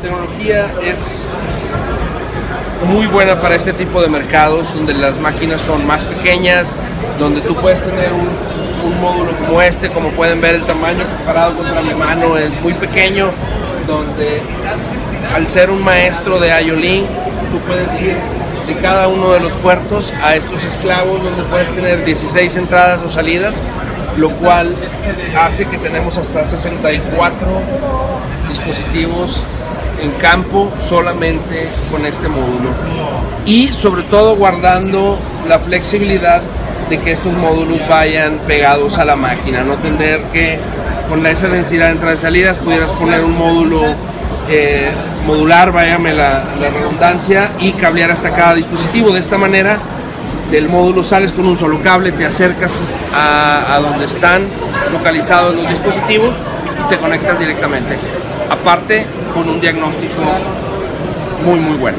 tecnología es muy buena para este tipo de mercados donde las máquinas son más pequeñas, donde tú puedes tener un, módulo como este, como pueden ver el tamaño comparado contra mi mano es muy pequeño, donde al ser un maestro de IOLINK tú puedes ir de cada uno de los puertos a estos esclavos donde puedes tener 16 entradas o salidas, lo cual hace que tenemos hasta 64 dispositivos en campo solamente con este módulo y sobre todo guardando la flexibilidad de que estos módulos vayan pegados a la máquina, no tener que con esa densidad de entradas y salidas pudieras poner un módulo eh, modular, váyame la, la, redundancia, y cablear hasta cada dispositivo. De esta manera, del módulo sales con un solo cable, te acercas a, a donde están localizados los dispositivos y te conectas directamente. Aparte, con un diagnóstico muy, muy bueno.